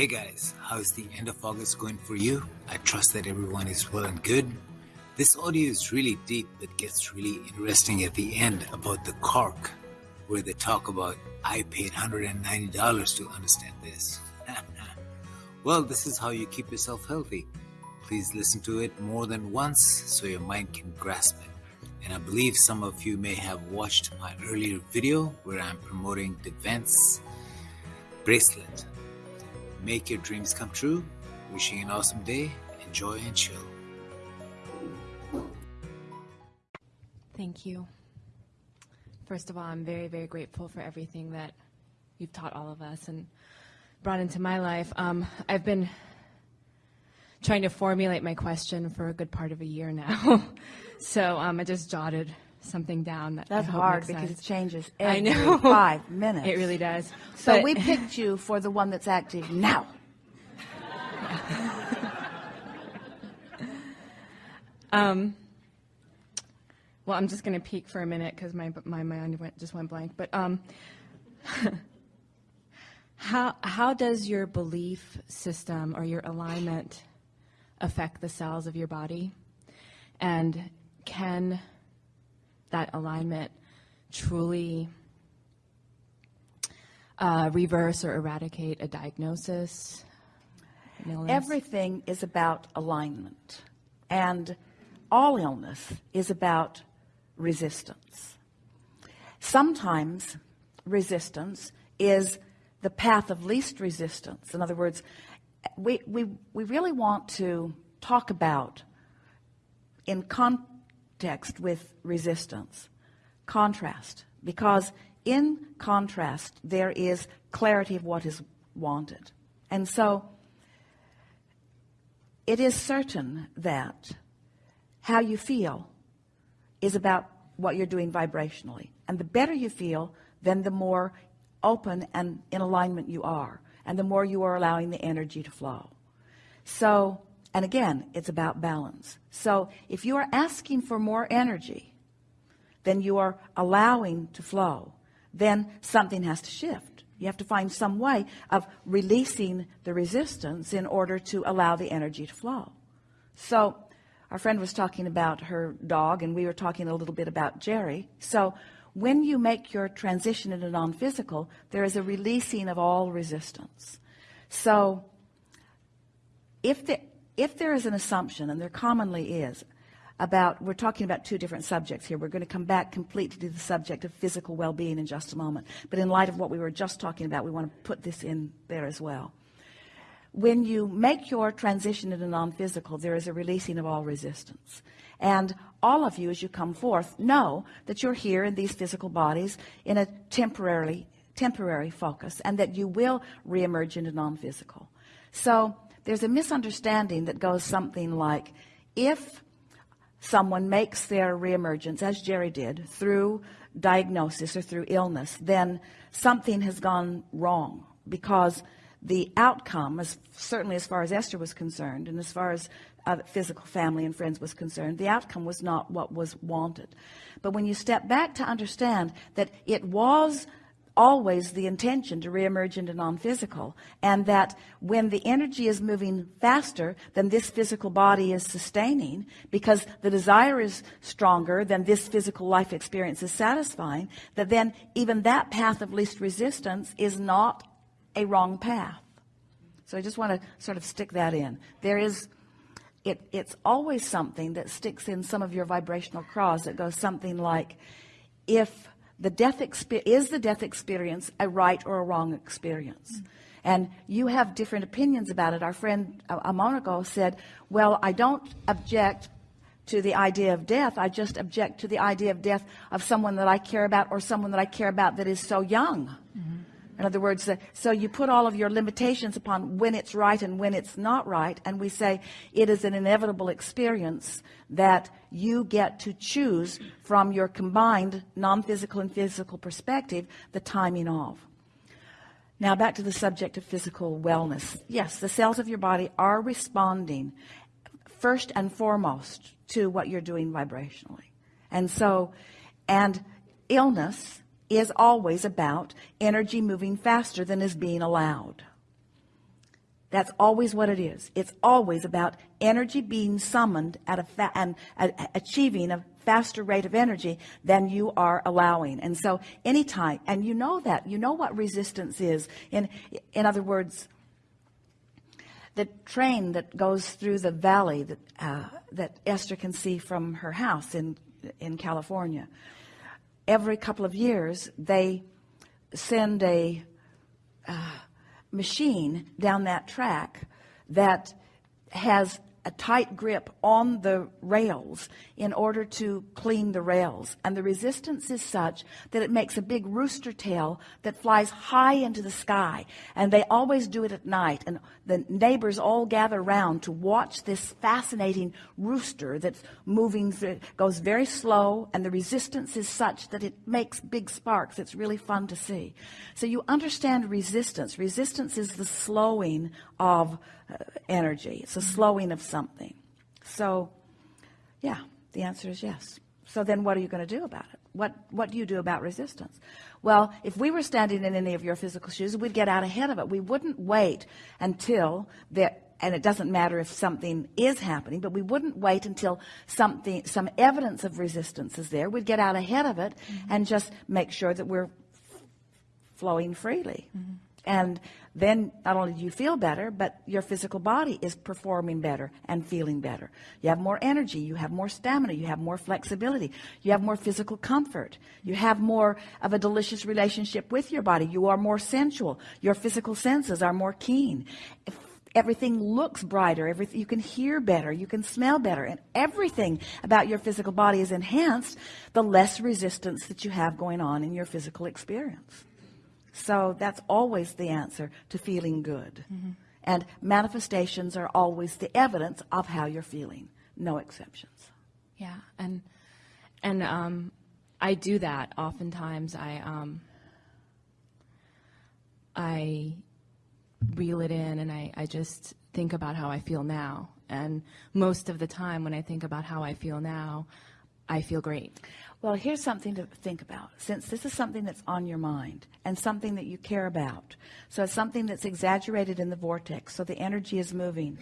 Hey guys, how's the end of August going for you? I trust that everyone is well and good. This audio is really deep but gets really interesting at the end about the cork, where they talk about I paid $190 to understand this. well, this is how you keep yourself healthy. Please listen to it more than once so your mind can grasp it. And I believe some of you may have watched my earlier video where I'm promoting the Vence bracelet Make your dreams come true. Wishing you an awesome day. Enjoy and chill. Thank you. First of all, I'm very, very grateful for everything that you've taught all of us and brought into my life. Um, I've been trying to formulate my question for a good part of a year now. so um, I just jotted something down that That's hard because it changes every I know. five minutes. It really does. So but we picked you for the one that's active now. um, well, I'm just going to peek for a minute because my, my mind went, just went blank. But um, how, how does your belief system or your alignment affect the cells of your body? And can that alignment truly uh, reverse or eradicate a diagnosis? Everything is about alignment, and all illness is about resistance. Sometimes resistance is the path of least resistance. In other words, we, we, we really want to talk about in con text with resistance. Contrast. Because in contrast there is clarity of what is wanted. And so it is certain that how you feel is about what you're doing vibrationally. And the better you feel then the more open and in alignment you are and the more you are allowing the energy to flow. So and again, it's about balance. So if you are asking for more energy than you are allowing to flow, then something has to shift. You have to find some way of releasing the resistance in order to allow the energy to flow. So our friend was talking about her dog and we were talking a little bit about Jerry. So when you make your transition into non-physical, there is a releasing of all resistance. So if the if there is an assumption, and there commonly is, about, we're talking about two different subjects here. We're going to come back completely to the subject of physical well-being in just a moment. But in light of what we were just talking about, we want to put this in there as well. When you make your transition into non-physical, there is a releasing of all resistance. And all of you, as you come forth, know that you're here in these physical bodies in a temporarily, temporary focus, and that you will reemerge into non-physical. So there's a misunderstanding that goes something like if someone makes their reemergence as Jerry did through diagnosis or through illness then something has gone wrong because the outcome as certainly as far as Esther was concerned and as far as uh, physical family and friends was concerned the outcome was not what was wanted. But when you step back to understand that it was always the intention to reemerge into non-physical and that when the energy is moving faster than this physical body is sustaining because the desire is stronger than this physical life experience is satisfying that then even that path of least resistance is not a wrong path. So I just want to sort of stick that in. There is it, it's always something that sticks in some of your vibrational craws. That goes something like if the death is the death experience a right or a wrong experience? Mm and you have different opinions about it. Our friend a moment ago said well I don't object to the idea of death. I just object to the idea of death of someone that I care about or someone that I care about that is so young. mm. In other words, uh, so you put all of your limitations upon when it's right and when it's not right. And we say it is an inevitable experience that you get to choose from your combined non-physical and physical perspective, the timing of. Now back to the subject of physical wellness. Yes, the cells of your body are responding first and foremost to what you're doing vibrationally. And so, and illness is always about energy moving faster than is being allowed. That's always what it is. It's always about energy being summoned at a and achieving a faster rate of energy than you are allowing. And so anytime, and you know that, you know what resistance is. In, in other words, the train that goes through the valley that, uh, that Esther can see from her house in, in California, every couple of years, they send a uh, machine down that track that has a tight grip on the rails in order to clean the rails. And the resistance is such that it makes a big rooster tail that flies high into the sky. And they always do it at night. And the neighbors all gather around to watch this fascinating rooster that's moving, through, goes very slow. And the resistance is such that it makes big sparks. It's really fun to see. So you understand resistance. Resistance is the slowing of energy. It's a slowing of something. So, yeah, the answer is yes. So then what are you going to do about it? What, what do you do about resistance? Well, if we were standing in any of your physical shoes, we'd get out ahead of it. We wouldn't wait until there, and it doesn't matter if something is happening, but we wouldn't wait until something, some evidence of resistance is there. We'd get out ahead of it mm-hmm. and just make sure that we're flowing freely. Mm-hmm. And then not only do you feel better, but your physical body is performing better and feeling better. You have more energy, you have more stamina, you have more flexibility, you have more physical comfort, you have more of a delicious relationship with your body, you are more sensual, your physical senses are more keen. If everything looks brighter, everything you can hear better, you can smell better, and everything about your physical body is enhanced, the less resistance that you have going on in your physical experience. So that's always the answer to feeling good. Mm-hmm. And manifestations are always the evidence of how you're feeling. No exceptions. Yeah, and and um, I do that oftentimes. I um, I reel it in, and I, I just think about how I feel now. And most of the time, when I think about how I feel now, I feel great. Well, here's something to think about. Since this is something that's on your mind and something that you care about, so it's something that's exaggerated in the vortex, so the energy is moving.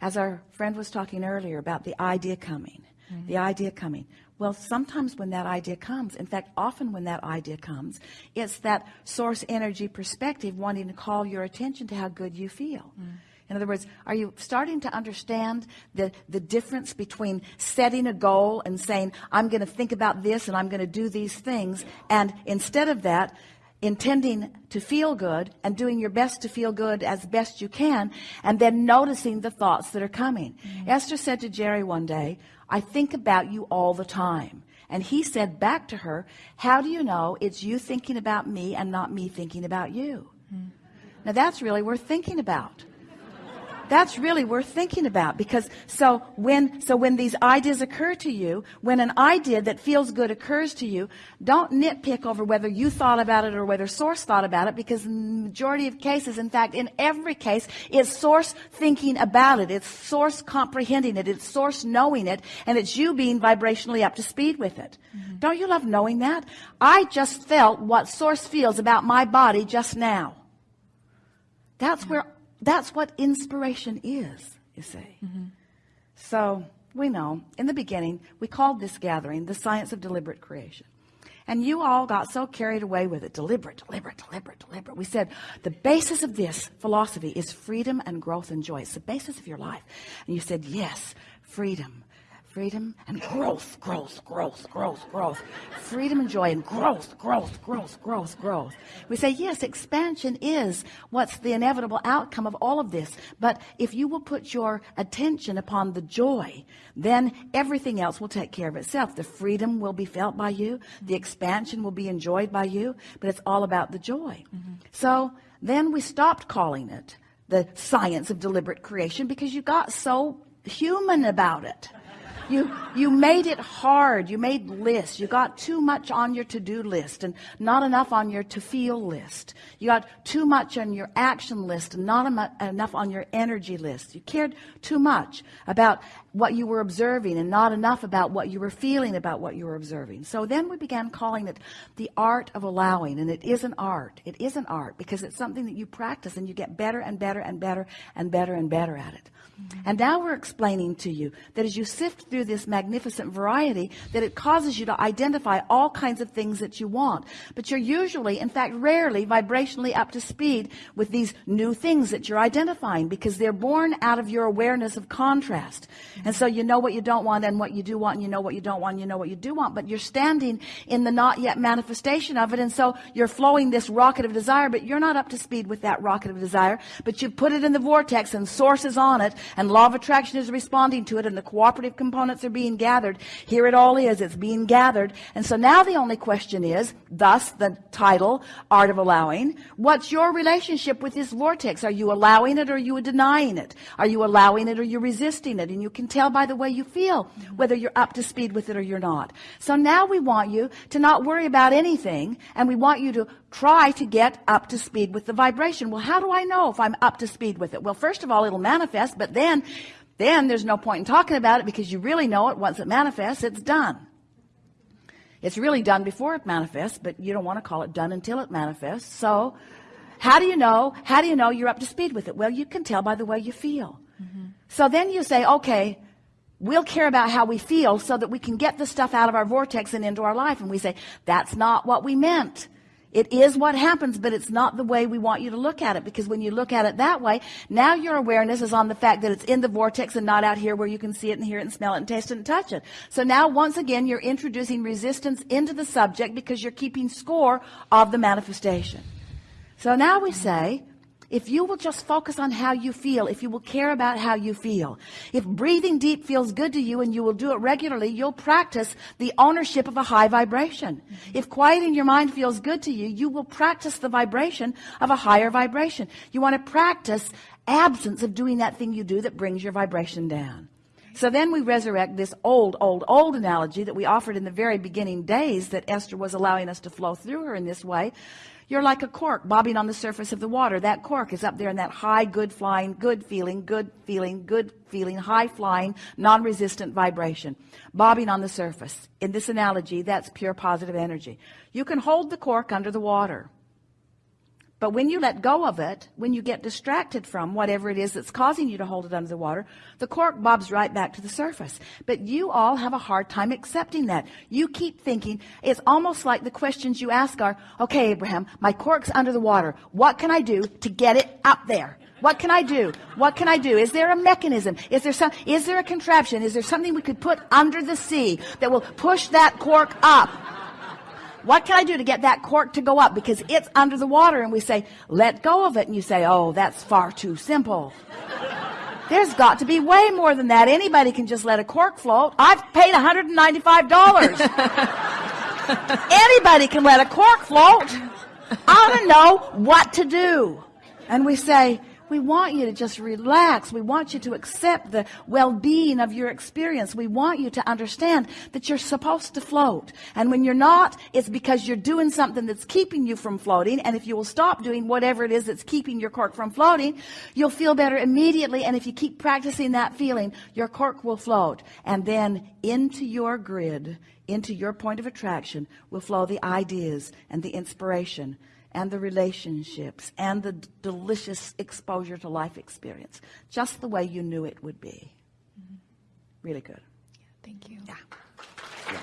As our friend was talking earlier about the idea coming, mm-hmm. the idea coming. Well, sometimes when that idea comes, in fact, often when that idea comes, it's that source energy perspective wanting to call your attention to how good you feel. Mm. In other words, are you starting to understand the, the difference between setting a goal and saying, I'm going to think about this and I'm going to do these things, and instead of that, intending to feel good and doing your best to feel good as best you can, and then noticing the thoughts that are coming. Mm-hmm. Esther said to Jerry one day, I think about you all the time. And he said back to her, How do you know it's you thinking about me and not me thinking about you? Mm-hmm. Now that's really worth thinking about that's really worth thinking about because so when so when these ideas occur to you when an idea that feels good occurs to you don't nitpick over whether you thought about it or whether source thought about it because in the majority of cases in fact in every case it's source thinking about it. It's source comprehending it. It's source knowing it. And it's you being vibrationally up to speed with it. Mm-hmm. don't you love knowing that? I just felt what source feels about my body just now. That's where that's what inspiration is, you see. Mm-hmm. So we know in the beginning, we called this gathering the science of deliberate creation. And you all got so carried away with it. Deliberate, deliberate, deliberate, deliberate. We said the basis of this philosophy is freedom and growth and joy. It's the basis of your life. And you said, yes, freedom, freedom and growth, growth, growth, growth, growth. Freedom and joy and growth, growth, growth, growth, growth. We say, yes, expansion is what's the inevitable outcome of all of this. But if you will put your attention upon the joy, then everything else will take care of itself. The freedom will be felt by you. The expansion will be enjoyed by you. But it's all about the joy. Mm-hmm. So then we stopped calling it the science of deliberate creation because you got so human about it. You, you made it hard. You made lists. You got too much on your to-do list and not enough on your to-feel list. You got too much on your action list and not enough on your energy list. You cared too much about what you were observing and not enough about what you were feeling about what you were observing. So then we began calling it the art of allowing. And it is an art. It is an art because it's something that you practice and you get better and better and better and better and better at it. And now we're explaining to you that as you sift through this magnificent variety, that it causes you to identify all kinds of things that you want. But you're usually, in fact, rarely vibrationally up to speed with these new things that you're identifying because they're born out of your awareness of contrast. And so you know what you don't want and what you do want, and you know what you don't want, and you know what you do want, but you're standing in the not yet manifestation of it. And so you're flowing this rocket of desire, but you're not up to speed with that rocket of desire, but you put it in the vortex and sources on it and law of attraction is responding to it and the cooperative components are being gathered. Here it all is. It's being gathered. And so now the only question is, thus the title, Art of Allowing, what's your relationship with this vortex? Are you allowing it or are you denying it? Are you allowing it or you're resisting it? And you can tell by the way you feel whether you're up to speed with it or you're not. So now we want you to not worry about anything and we want you to try to get up to speed with the vibration. Well, how do I know if I'm up to speed with it? Well, first of all, it'll manifest, but then, then there's no point in talking about it because you really know it. Once it manifests, it's done. It's really done before it manifests, but you don't want to call it done until it manifests. So how do you know, how do you know you're up to speed with it? Well, you can tell by the way you feel. Mm-hmm. So then you say, okay, we'll care about how we feel so that we can get the stuff out of our vortex and into our life. And we say, that's not what we meant. It is what happens, but it's not the way we want you to look at it because when you look at it that way, now your awareness is on the fact that it's in the vortex and not out here where you can see it and hear it and smell it and taste it and touch it. So now once again, you're introducing resistance into the subject because you're keeping score of the manifestation. So now we say, if you will just focus on how you feel, if you will care about how you feel, if breathing deep feels good to you and you will do it regularly, you'll practice the ownership of a high vibration. Mm-hmm. If quieting your mind feels good to you, you will practice the vibration of a higher vibration. You want to practice absence of doing that thing you do that brings your vibration down. So then we resurrect this old, old, old analogy that we offered in the very beginning days that Esther was allowing us to flow through her in this way. You're like a cork bobbing on the surface of the water. That cork is up there in that high, good flying, good feeling, good feeling, good feeling, high flying, non-resistant vibration, bobbing on the surface. In this analogy, that's pure positive energy. You can hold the cork under the water. But when you let go of it, when you get distracted from whatever it is that's causing you to hold it under the water, the cork bobs right back to the surface. But you all have a hard time accepting that. You keep thinking, it's almost like the questions you ask are, okay, Abraham, my cork's under the water. What can I do to get it up there? What can I do? What can I do? Is there a mechanism? Is there some, is there a contraption? Is there something we could put under the sea that will push that cork up? What can I do to get that cork to go up? Because it's under the water. And we say, let go of it. And you say, oh, that's far too simple. There's got to be way more than that. Anybody can just let a cork float. I've paid $195. Anybody can let a cork float. I don't know what to do. And we say, we want you to just relax. We want you to accept the well-being of your experience. We want you to understand that you're supposed to float. And when you're not, it's because you're doing something that's keeping you from floating. And if you will stop doing whatever it is that's keeping your cork from floating, you'll feel better immediately. And if you keep practicing that feeling, your cork will float. And then into your grid, into your point of attraction will flow the ideas and the inspiration and the relationships and the delicious exposure to life experience, just the way you knew it would be. Mm-hmm. Really good. Yeah, thank you. Yeah.